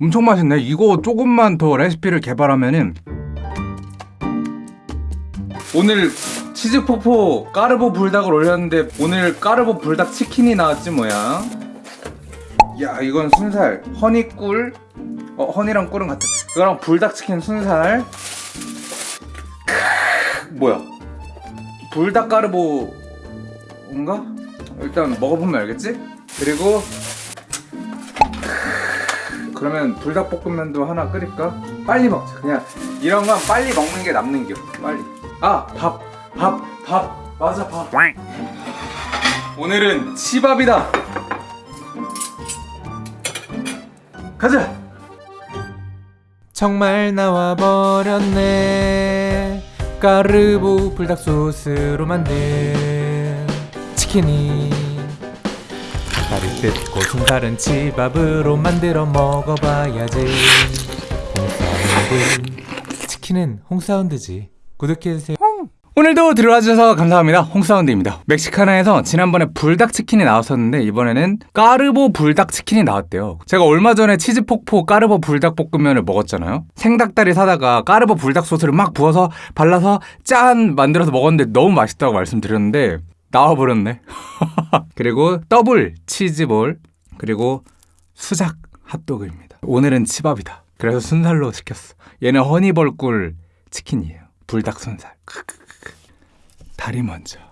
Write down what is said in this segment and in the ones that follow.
엄청 맛있네. 이거 조금만 더 레시피를 개발하면은 오늘 치즈폭포 까르보 불닭을 올렸는데 오늘 까르보 불닭 치킨이 나왔지 뭐야? 야 이건 순살. 허니꿀. 어 허니랑 꿀은 같아. 이거랑 불닭 치킨 순살. 뭐야? 불닭 까르보인가? 일단 먹어보면 알겠지? 그리고 그러면 불닭볶음면도 하나 끓일까? 빨리 먹자. 그냥 이런 건 빨리 먹는 게 남는 겨 빨리. 아 밥. 밥. 밥. 맞아 밥. 오늘은 치밥이다. 가자. 정말 나와버렸네. 까르보 불닭 소스로 만든 치킨이 다리 뜯고 손가른 치밥으로 만들어 먹어봐야지 홍사운드 치킨은 홍사운드지 구독해주세요 오늘도 들어와주셔서 감사합니다. 홍사운드입니다. 멕시카나에서 지난번에 불닭치킨이 나왔었는데 이번에는 까르보 불닭치킨이 나왔대요. 제가 얼마 전에 치즈폭포 까르보 불닭볶음면을 먹었잖아요. 생닭다리 사다가 까르보 불닭 소스를 막 부어서 발라서 짠 만들어서 먹었는데 너무 맛있다고 말씀드렸는데 나와버렸네. 그리고 더블 치즈볼 그리고 수작 핫도그입니다. 오늘은 치밥이다. 그래서 순살로 시켰어. 얘는 허니벌꿀 치킨이에요. 불닭 순살. 크크크크. 다리 먼저.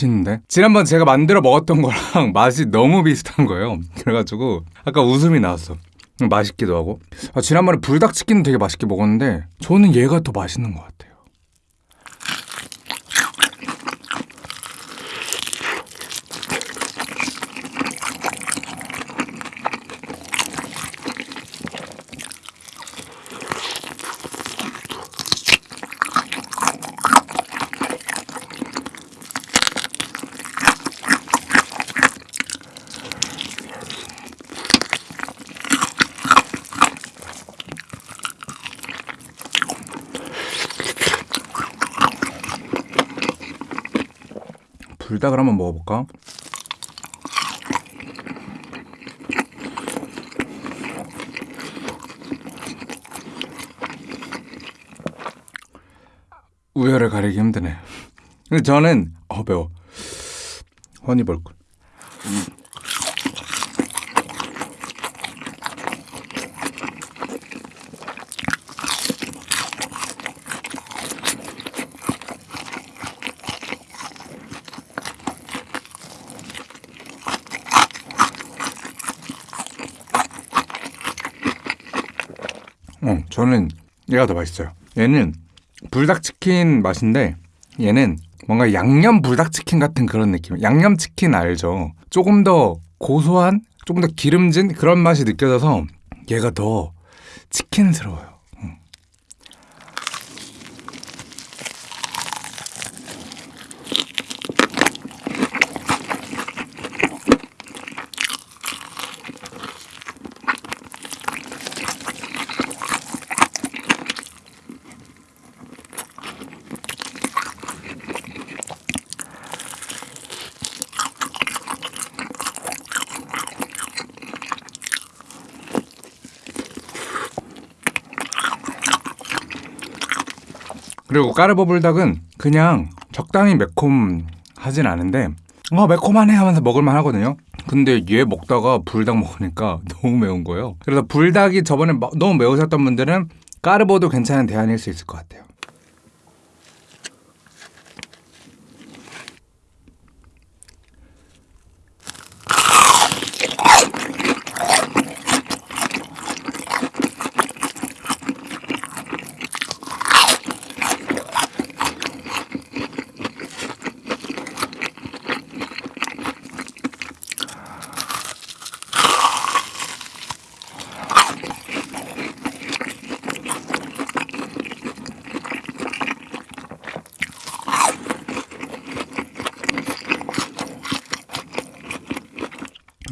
맛있는데? 지난번 제가 만들어 먹었던 거랑 맛이 너무 비슷한 거예요. 그래가지고 아까 웃음이 나왔어. 맛있기도 하고. 아, 지난번에 불닭치킨 되게 맛있게 먹었는데 저는 얘가 더 맛있는 것 같아요. 불닭을 한번 먹어볼까? 우열을 가리기 힘드네. 근데 저는 어 매워. 허니벌꿀. 어, 저는 얘가 더 맛있어요. 얘는 불닭치킨 맛인데 얘는 뭔가 양념 불닭치킨 같은 그런 느낌. 양념치킨 알죠? 조금 더 고소한, 조금 더 기름진 그런 맛이 느껴져서 얘가 더 치킨스러워요. 음. 그리고 까르보 불닭은 그냥 적당히 매콤하진 않은데 어 매콤하네 하면서 먹을만 하거든요. 근데 얘 먹다가 불닭 먹으니까 너무 매운 거예요. 그래서 불닭이 저번에 마- 너무 매우셨던 분들은 까르보도 괜찮은 대안일 수 있을 것 같아요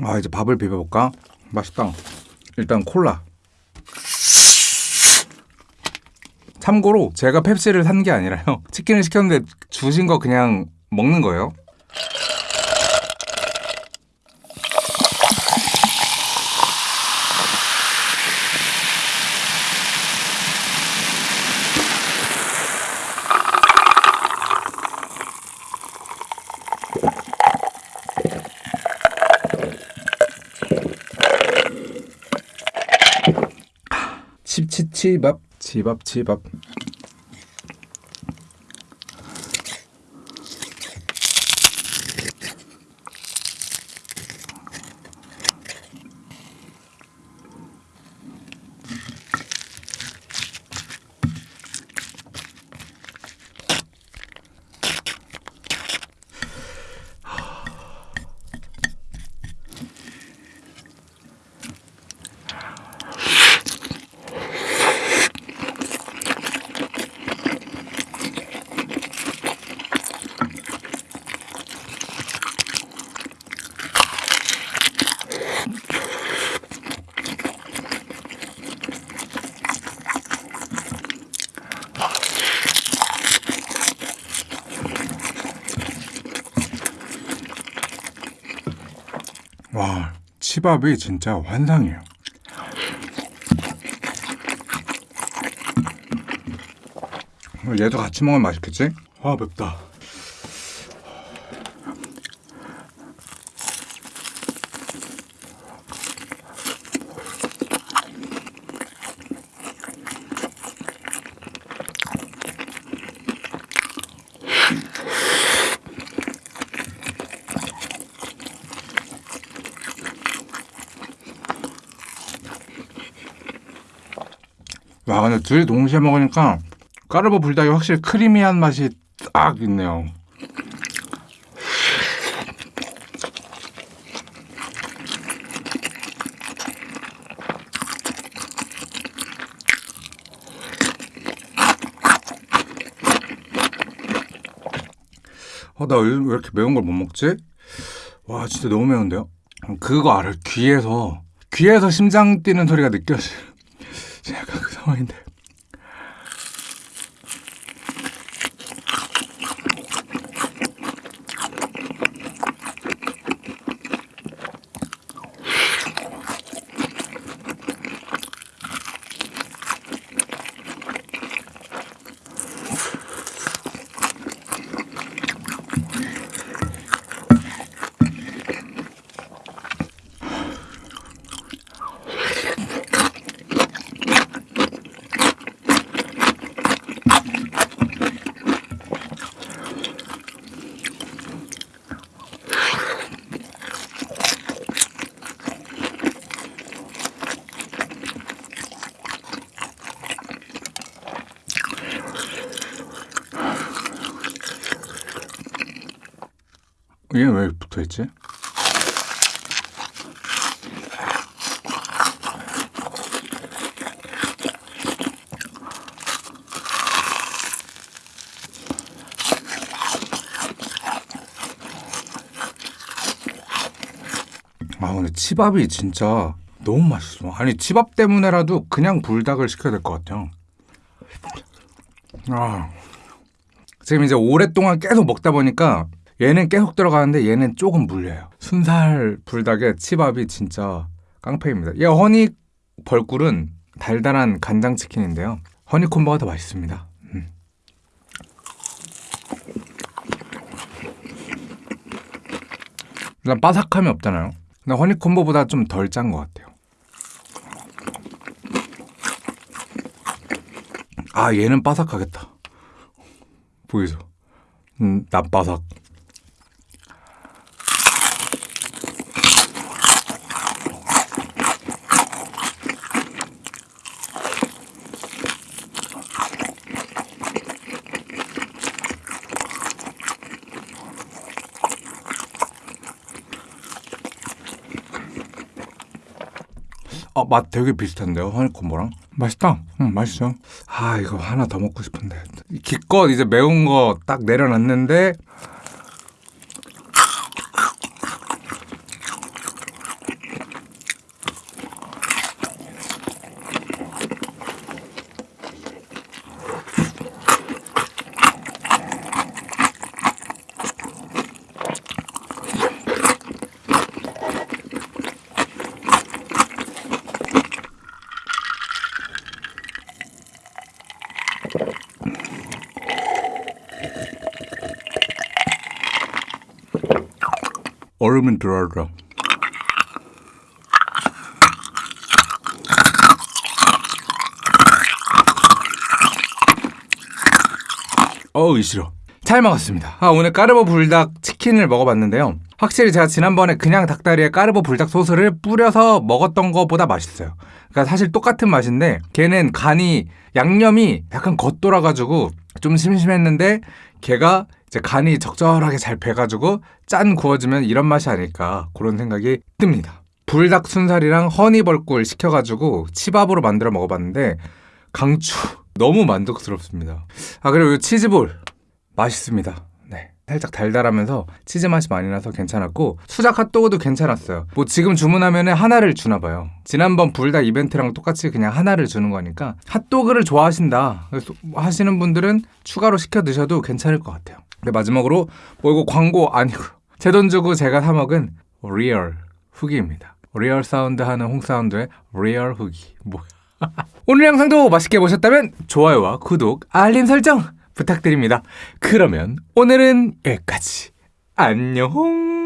아 이제 밥을 비벼볼까? 맛있다. 일단 콜라. 참고로 제가 펩시를 산 게 아니라요. 치킨을 시켰는데 주신 거 그냥 먹는 거예요. 칩칩치밥 치밥 치밥이 진짜 환상이에요. 얘도 같이 먹으면 맛있겠지? 아 맵다. 와 근데 둘이 동시에 먹으니까 까르보 불닭이 확실히 크리미한 맛이 딱 있네요. 어, 나 요즘 왜 이렇게 매운 걸 못 먹지? 와, 진짜 너무 매운데요? 그거 알아요? 귀에서, 귀에서 심장 뛰는 소리가 느껴져요. 약간 그 상황인데. 얘왜 붙어 있지? 아 근데 치밥이 진짜 너무 맛있어. 아니 치밥 때문에라도 그냥 불닭을 시켜야 될 것 같아요. 아 지금 이제 오랫동안 계속 먹다 보니까 얘는 계속 들어가는데 얘는 조금 물려요. 순살 불닭에 치밥이 진짜 깡패입니다. 얘 허니 벌꿀은 달달한 간장 치킨인데요. 허니콤보가 더 맛있습니다. 음. 일단 바삭함이 없잖아요. 근데 허니콤보보다 좀 덜 짠 것 같아요. 아 얘는 바삭하겠다. 보이죠? 음, 납바삭. 어, 맛 되게 비슷한데요, 허니콤보랑? 맛있다. 응, 맛있어. 아, 이거 하나 더 먹고 싶은데. 기껏 이제 매운 거 딱 내려놨는데, 얼음은 들어라. 어우 싫어. 잘 먹었습니다. 아, 오늘 까르보 불닭 치킨을 먹어봤는데요. 확실히 제가 지난번에 그냥 닭다리에 까르보 불닭 소스를 뿌려서 먹었던 것보다 맛있어요. 그러니까 사실 똑같은 맛인데 걔는 간이 양념이 약간 겉돌아가지고 좀 심심했는데 걔가 이제 간이 적절하게 잘 배가지고 짠 구워지면 이런 맛이 아닐까 그런 생각이 듭니다. 불닭 순살이랑 허니벌꿀 시켜가지고 치밥으로 만들어 먹어봤는데 강추 너무 만족스럽습니다. 아 그리고 이 치즈볼 맛있습니다. 네. 살짝 달달하면서 치즈 맛이 많이 나서 괜찮았고 수작 핫도그도 괜찮았어요. 뭐 지금 주문하면 하나를 주나 봐요. 지난번 불닭 이벤트랑 똑같이 그냥 하나를 주는 거니까 핫도그를 좋아하신다 하시는 분들은 추가로 시켜 드셔도 괜찮을 것 같아요. 근데 마지막으로 뭐 이거 광고 아니고 제 돈 주고 제가 사 먹은 real 후기입니다. real 사운드 하는 홍 사운드의 real 후기 뭐 오늘 영상도 맛있게 보셨다면 좋아요와 구독, 알림 설정 부탁드립니다. 그러면 오늘은 여기까지. 안녕!